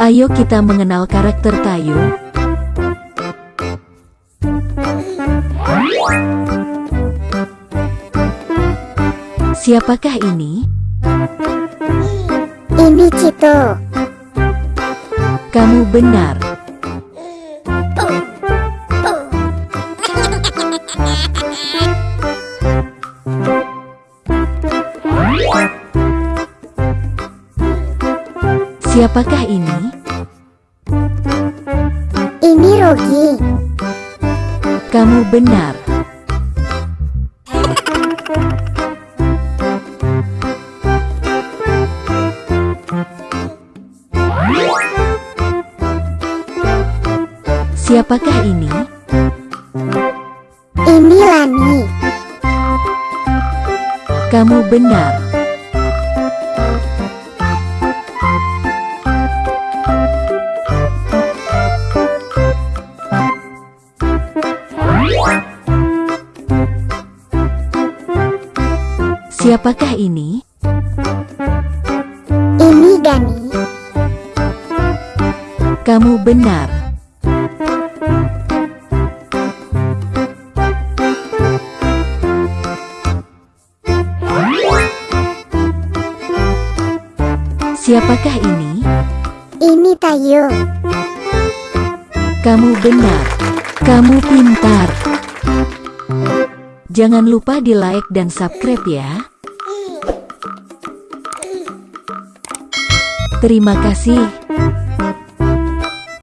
Ayo kita mengenal karakter Tayo. Siapakah ini? Ini Cito. Kamu benar. Siapakah ini? Ini Rogi. Kamu benar. Siapakah ini? Ini Lani. Kamu benar. Siapakah ini? Ini Gani. Kamu benar. Siapakah ini? Ini Tayo. Kamu benar. Kamu pintar. Jangan lupa di like dan subscribe ya. Terima kasih.